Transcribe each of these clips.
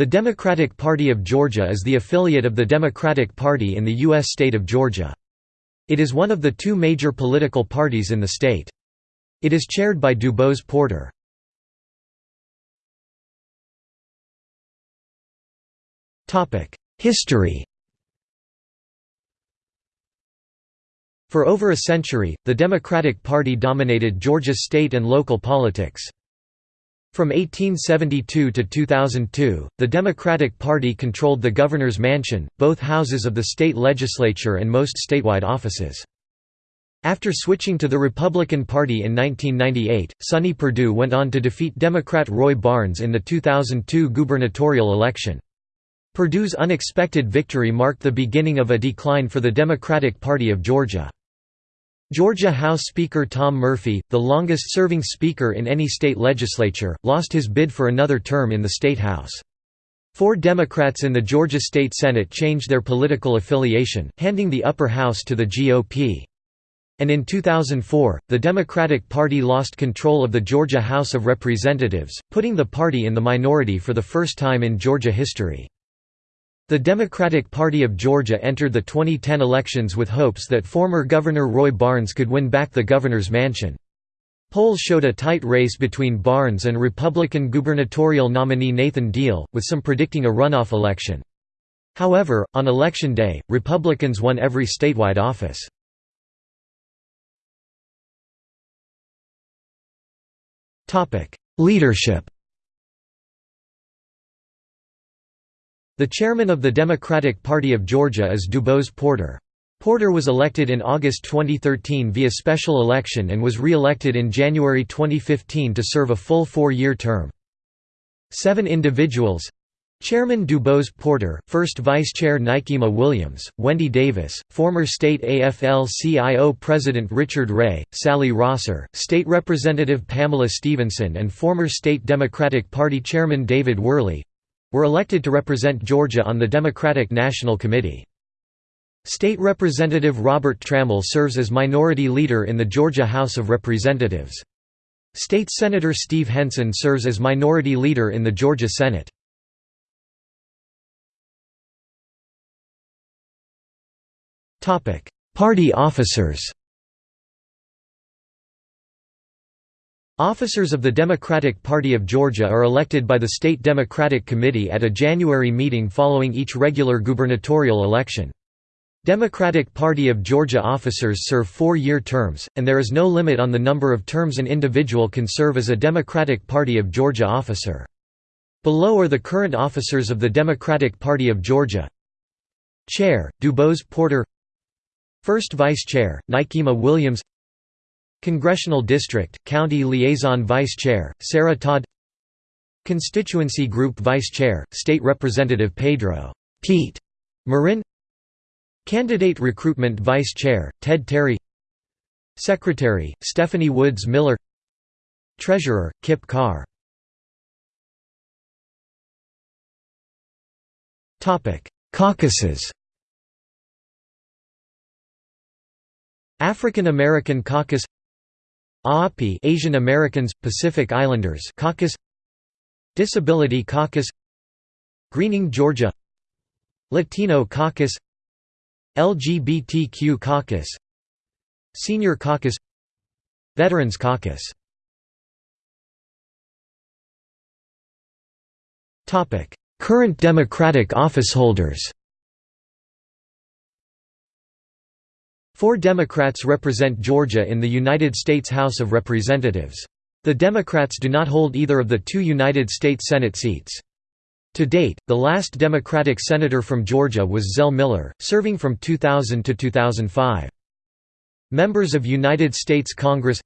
The Democratic Party of Georgia is the affiliate of the Democratic Party in the U.S. state of Georgia. It is one of the two major political parties in the state. It is chaired by DuBose Porter. History For over a century, the Democratic Party dominated Georgia's state and local politics. From 1872 to 2002, the Democratic Party controlled the governor's mansion, both houses of the state legislature and most statewide offices. After switching to the Republican Party in 1998, Sonny Perdue went on to defeat Democrat Roy Barnes in the 2002 gubernatorial election. Perdue's unexpected victory marked the beginning of a decline for the Democratic Party of Georgia. Georgia House Speaker Tom Murphy, the longest-serving speaker in any state legislature, lost his bid for another term in the state House. Four Democrats in the Georgia State Senate changed their political affiliation, handing the upper house to the GOP. And in 2004, the Democratic Party lost control of the Georgia House of Representatives, putting the party in the minority for the first time in Georgia history. The Democratic Party of Georgia entered the 2010 elections with hopes that former Governor Roy Barnes could win back the governor's mansion. Polls showed a tight race between Barnes and Republican gubernatorial nominee Nathan Deal, with some predicting a runoff election. However, on election day, Republicans won every statewide office. Leadership The chairman of the Democratic Party of Georgia is DuBose Porter. Porter was elected in August 2013 via special election and was re-elected in January 2015 to serve a full four-year term. Seven individuals Chairman DuBose Porter, First Vice Chair Nikema Williams, Wendy Davis, former state AFL-CIO President Richard Ray, Sally Rosser, State Representative Pamela Stevenson and former State Democratic Party Chairman David Worley, were elected to represent Georgia on the Democratic National Committee. State Representative Robert Trammell serves as minority leader in the Georgia House of Representatives. State Senator Steve Henson serves as minority leader in the Georgia Senate. Party officers Officers of the Democratic Party of Georgia are elected by the State Democratic Committee at a January meeting following each regular gubernatorial election. Democratic Party of Georgia officers serve four-year terms, and there is no limit on the number of terms an individual can serve as a Democratic Party of Georgia officer. Below are the current officers of the Democratic Party of Georgia Chair, DuBose Porter First Vice Chair, Nikema Williams Congressional District, County Liaison Vice Chair, Sarah Todd Constituency Group Vice Chair, State Representative Pedro Pete Marin Candidate Recruitment Vice Chair, Ted Terry Secretary, Stephanie Woods Miller Treasurer, Kip Carr Caucuses. African American Caucus AAPI Asian Americans Pacific Islanders Caucus. Disability Caucus. Greening Georgia. Latino Caucus. LGBTQ Caucus. Senior Caucus. Veterans Caucus. Current Democratic officeholders Four Democrats represent Georgia in the United States House of Representatives. The Democrats do not hold either of the two United States Senate seats. To date, the last Democratic senator from Georgia was Zell Miller, serving from 2000 to 2005. Members of United States Congress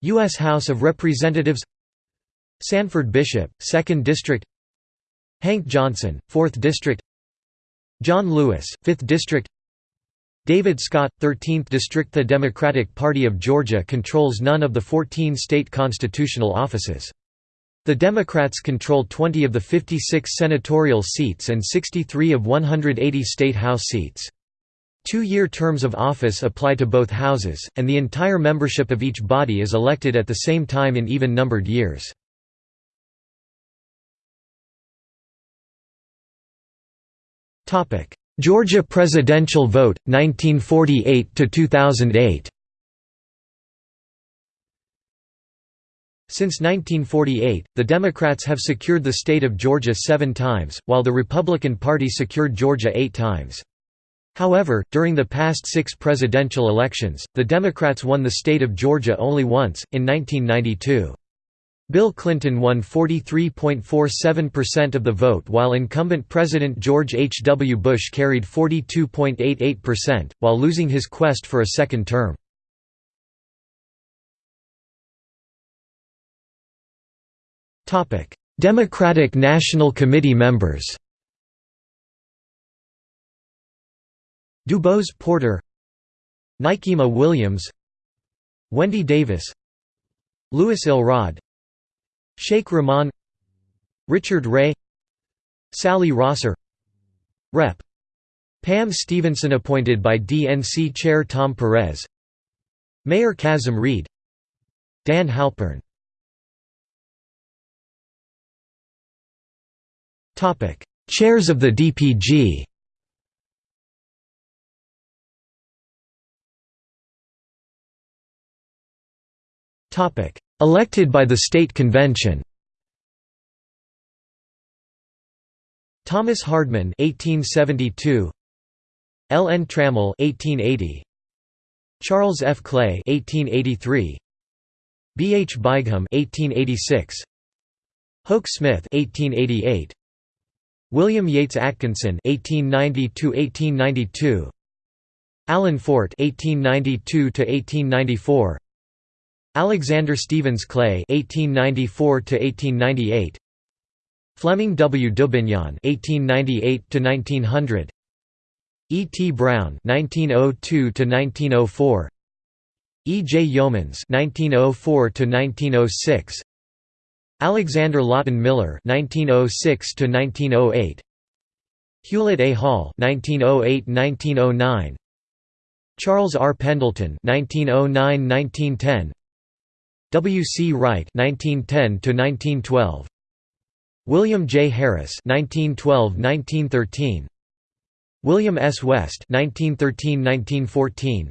U.S. House of Representatives Sanford Bishop, 2nd District Hank Johnson, 4th District John Lewis, 5th District David Scott, 13th District The Democratic Party of Georgia controls none of the 14 state constitutional offices. The Democrats control 20 of the 56 senatorial seats and 63 of 180 state House seats. Two-year terms of office apply to both houses, and the entire membership of each body is elected at the same time in even-numbered years. Georgia presidential vote 1948 to 2008 Since 1948, the Democrats have secured the state of Georgia seven times, while the Republican Party secured Georgia eight times. However, during the past six presidential elections, the Democrats won the state of Georgia only once, in 1992. Bill Clinton won 43.47% of the vote while incumbent President George H. W. Bush carried 42.88%, while losing his quest for a second term. Democratic National Committee members DuBose Porter Nikema Williams Wendy Davis Louis Elrod Sheikh Rahman Richard Ray Sally Rosser Rep. Pam Stevenson appointed by DNC Chair Tom Perez Mayor Kasim Reed Dan Halpern. Chairs of the DPG Elected by the State Convention Thomas Hardman 1872 L. N. Trammell 1880 Charles F. Clay 1883 B. H. Bigham 1886 Hoke Smith 1888 William Yates Atkinson (1890–1892), Alan Fort (1892–1894), Alexander Stephens Clay (1894–1898), Fleming W. Dubignon (1898–1900), E. T. Brown (1902–1904), E. J. Youmans (1904–1906). Alexander Lawton Miller (1906–1908), Hewlett A. Hall (1908–1909), Charles R. Pendleton (1909–1910), W. C. Wright (1910–1912), William J. Harris (1912–1913), William S. West (1913–1914),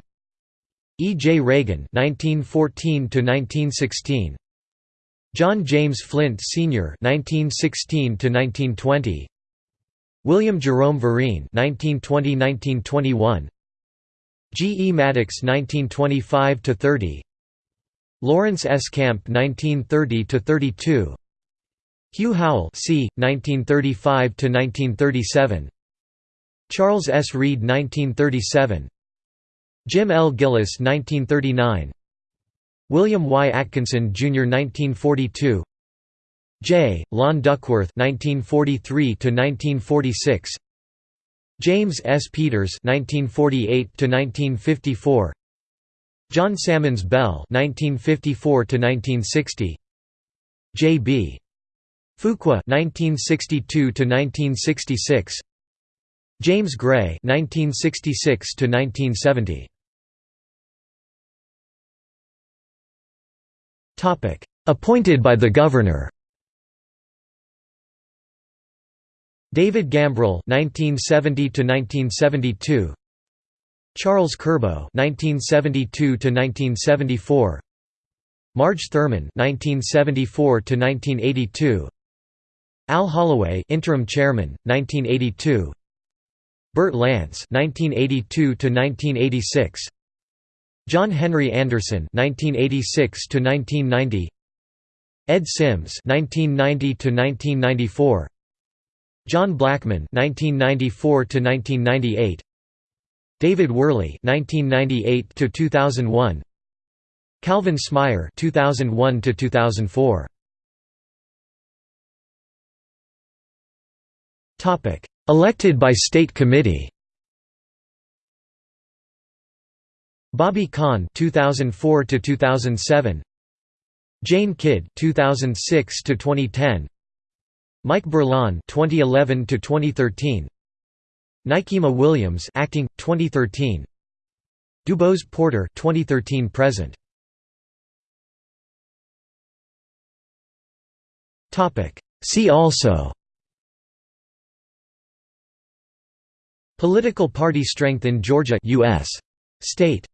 E. J. Reagan (1914–1916). John James Flint Sr. (1916–1920), William Jerome Vereen (1920–1921), G. E. Maddox (1925–30), Lawrence S. Camp (1930–32), Hugh Howell (c. 1935–1937), Charles S. Reed 1937, Jim L. Gillis 1939. William Y. Atkinson, Jr. 1942 J. Lon Duckworth 1943 James S. Peters 1948 John Sammons Bell (1954–1960), J. B. Fuqua 1962 1966 James Gray 1966 1970 Topic: Appointed by the Governor David Gambrill 1970 to 1972 Charles Curbo 1972 to 1974 Marge Thurman 1974 to 1982 Al Holloway interim chairman 1982 Bert Lance 1982 to 1986 John Henry Anderson (1986–1990), Ed Sims (1990–1994), John Blackman (1994–1998), David Worley (1998–2001), Calvin Smyre (2001–2004). Topic: Elected by State Committee. Bobby Kahn 2004 to 2007 Jane Kidd 2006 to 2010 Mike Berlon 2011 to 2013 Nikema Williams acting 2013 DuBose Porter 2013 present. Topic. See also. Political party strength in Georgia U.S. State